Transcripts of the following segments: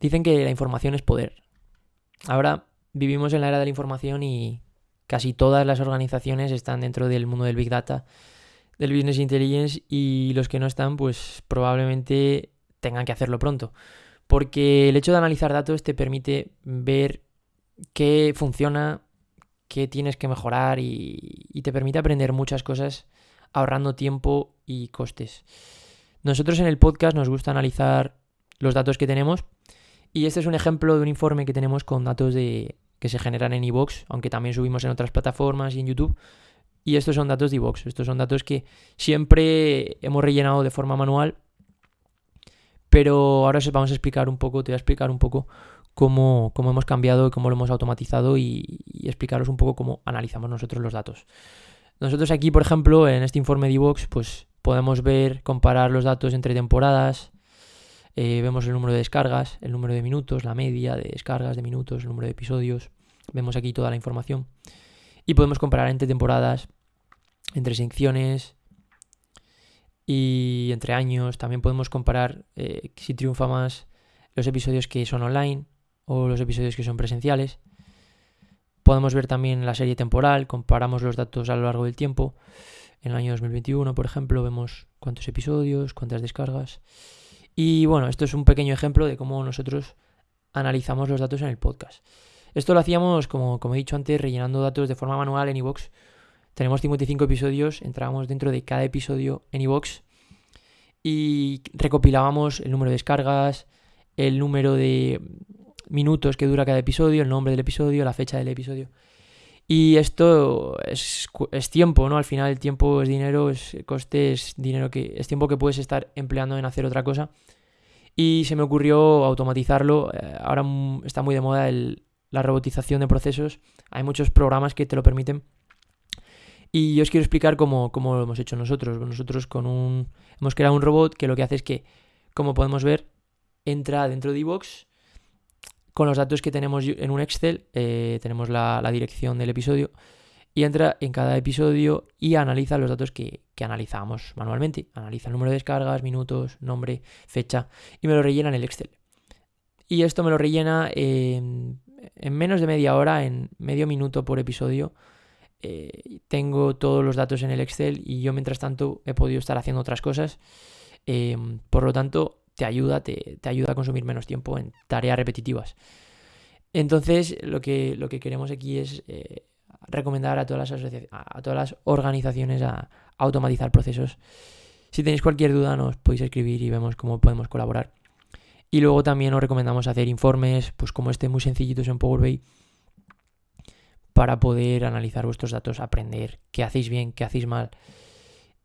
Dicen que la información es poder. Ahora vivimos en la era de la información y casi todas las organizaciones están dentro del mundo del Big Data, del Business Intelligence y los que no están pues probablemente tengan que hacerlo pronto. Porque el hecho de analizar datos te permite ver qué funciona, qué tienes que mejorar y, te permite aprender muchas cosas ahorrando tiempo y costes. Nosotros en el podcast nos gusta analizar los datos que tenemos y este es un ejemplo de un informe que tenemos con datos de, que se generan en iVoox, aunque también subimos en otras plataformas y en YouTube. Y estos son datos de iVoox, estos son datos que siempre hemos rellenado de forma manual, pero ahora os vamos a explicar un poco, te voy a explicar un poco cómo, cómo hemos cambiado cómo lo hemos automatizado y, y, explicaros un poco cómo analizamos nosotros los datos. Nosotros aquí, por ejemplo, en este informe de iVoox, pues podemos ver, comparar los datos entre temporadas, eh, vemos el número de descargas, el número de minutos, la media de descargas de minutos, el número de episodios. Vemos aquí toda la información. Y podemos comparar entre temporadas, entre secciones y entre años. También podemos comparar eh, si triunfa más los episodios que son online o los episodios que son presenciales. Podemos ver también la serie temporal, comparamos los datos a lo largo del tiempo. En el año 2021, por ejemplo, vemos cuántos episodios, cuántas descargas. Y bueno, esto es un pequeño ejemplo de cómo nosotros analizamos los datos en el podcast. Esto lo hacíamos, como, como he dicho antes, rellenando datos de forma manual en iVoox. Tenemos 55 episodios, entrábamos dentro de cada episodio en iVoox y recopilábamos el número de descargas, el número de minutos que dura cada episodio, el nombre del episodio, la fecha del episodio. Y esto es, es, tiempo, ¿no? Al final el tiempo es dinero, es coste, es dinero que. es tiempo que puedes estar empleando en hacer otra cosa. Y se me ocurrió automatizarlo. Eh, ahora está muy de moda el, la robotización de procesos. Hay muchos programas que te lo permiten. Y yo os quiero explicar cómo, cómo lo hemos hecho nosotros. Nosotros con un. hemos creado un robot que lo que hace es que, como podemos ver, entra dentro de iVoox con los datos que tenemos en un Excel, eh, tenemos la, dirección del episodio y entra en cada episodio y analiza los datos que, que, analizamos manualmente. Analiza el número de descargas, minutos, nombre, fecha y me lo rellena en el Excel. Y esto me lo rellena en, en menos de media hora, en medio minuto por episodio. Eh, tengo todos los datos en el Excel y yo mientras tanto he podido estar haciendo otras cosas. Eh, por lo tanto, te ayuda, te, ayuda a consumir menos tiempo en tareas repetitivas. Entonces, lo que, lo que queremos aquí es eh, recomendar a todas, las a todas las organizaciones a, a, automatizar procesos. Si tenéis cualquier duda, nos podéis escribir y vemos cómo podemos colaborar. Y luego también os recomendamos hacer informes, pues como este, muy sencillitos en Power BI, para poder analizar vuestros datos, aprender qué hacéis bien, qué hacéis mal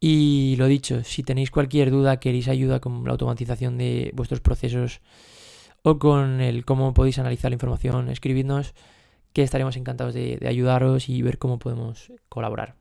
y lo dicho, si tenéis cualquier duda, queréis ayuda con la automatización de vuestros procesos o con el cómo podéis analizar la información, escribidnos que estaremos encantados de, de ayudaros y ver cómo podemos colaborar.